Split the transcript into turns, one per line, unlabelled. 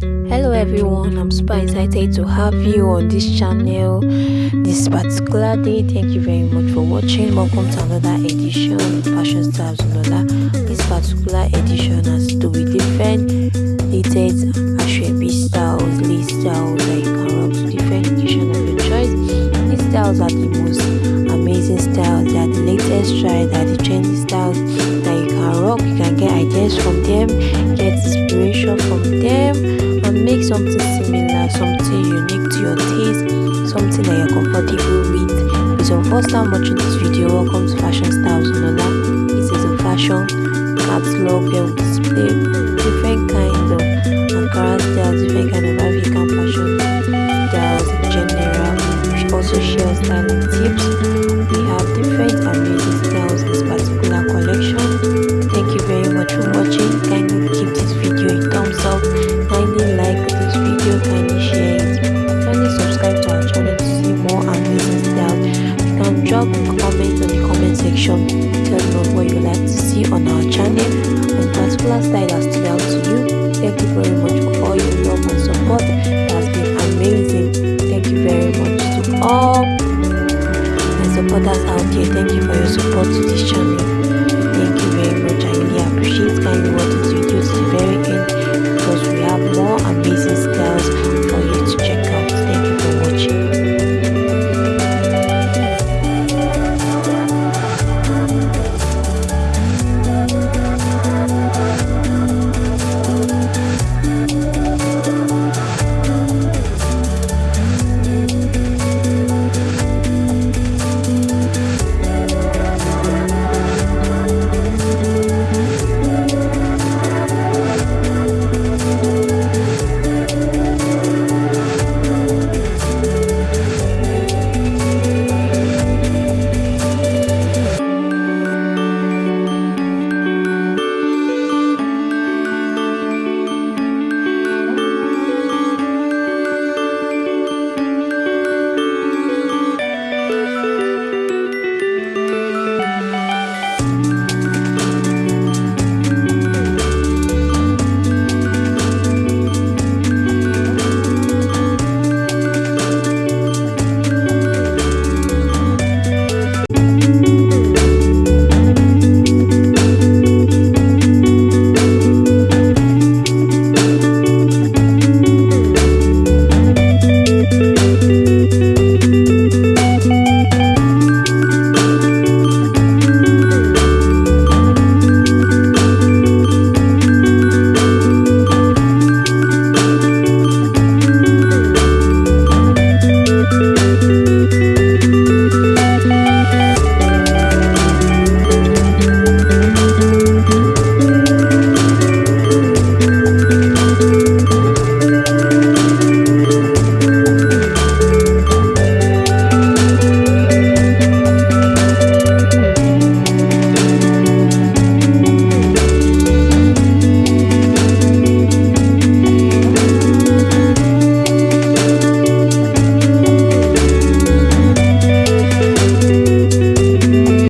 hello everyone. I'm super excited to have you on this channel this particular day. Thank you very much for watching. Welcome to another edition of fashion stars Lola. this particular edition has to with different latest asoebi styles lace styles that you can rock to different edition of your choice. These styles are the most amazing styles. They are the latest try they are the trendy styles that you can rock you can get ideas from them something unique to your taste something that you're comfortable with. If it's your first time watching this video. Welcome to fashion styles Lola. this is a fashion catalog we display different kinds of ankara styles different kind of african fashion styles in general. We also share styling tips. We have different amazing out here, thank you for your support to this channel. Thank you very much. I really appreciate kindly words. this video to the very end